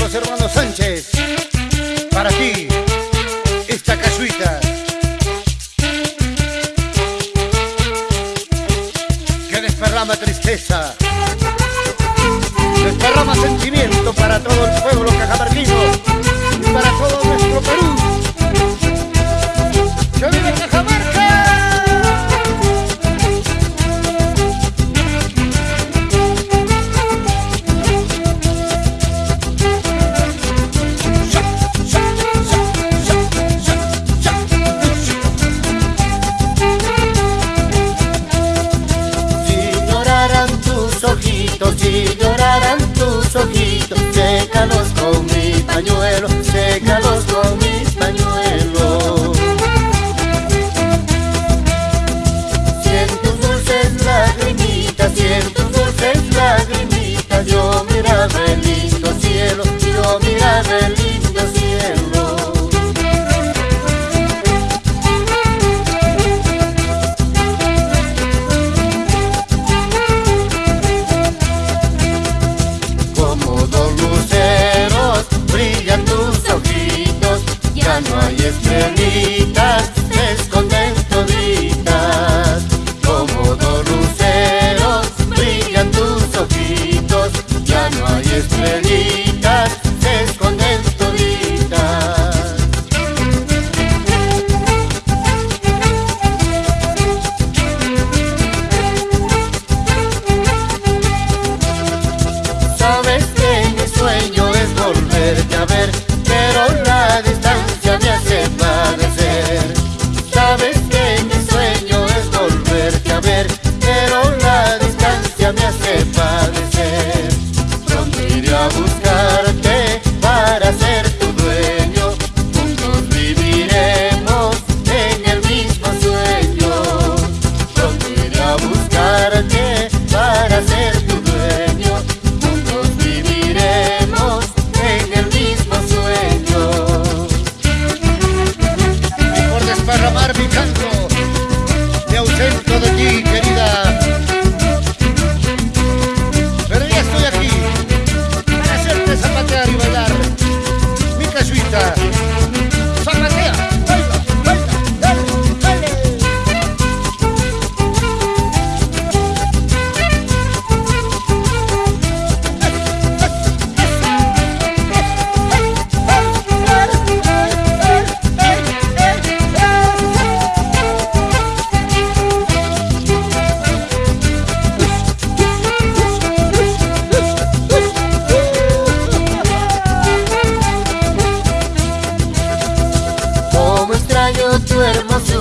los hermanos Sánchez. Para ti, esta casuita. Que desparrama tristeza. Desparrama sentimiento para todo el pueblo con mi pañuelo. cayó tu hermoso